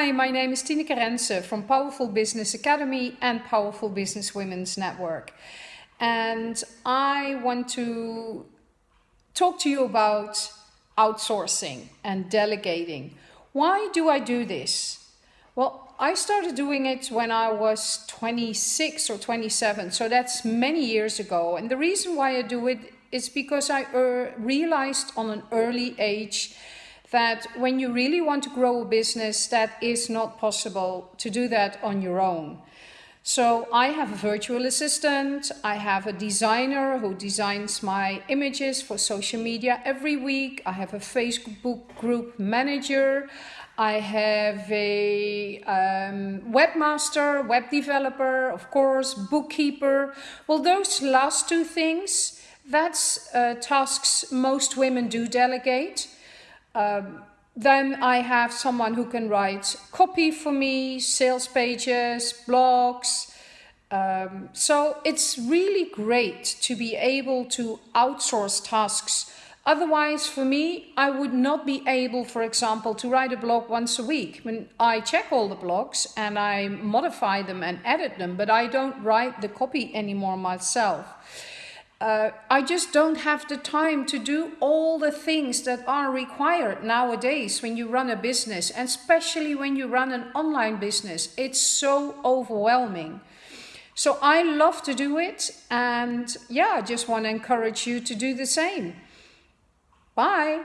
Hi, my name is Tineke Rensen from Powerful Business Academy and Powerful Business Women's Network. And I want to talk to you about outsourcing and delegating. Why do I do this? Well, I started doing it when I was 26 or 27, so that's many years ago. And the reason why I do it is because I uh, realized on an early age that when you really want to grow a business, that is not possible to do that on your own. So I have a virtual assistant, I have a designer who designs my images for social media every week, I have a Facebook group manager, I have a um, webmaster, web developer, of course, bookkeeper. Well, those last two things, that's uh, tasks most women do delegate. Um, then I have someone who can write copy for me, sales pages, blogs. Um, so it's really great to be able to outsource tasks. Otherwise, for me, I would not be able, for example, to write a blog once a week. I check all the blogs and I modify them and edit them, but I don't write the copy anymore myself uh, I just don't have the time to do all the things that are required nowadays when you run a business, and especially when you run an online business. It's so overwhelming. So I love to do it, and yeah, I just want to encourage you to do the same. Bye.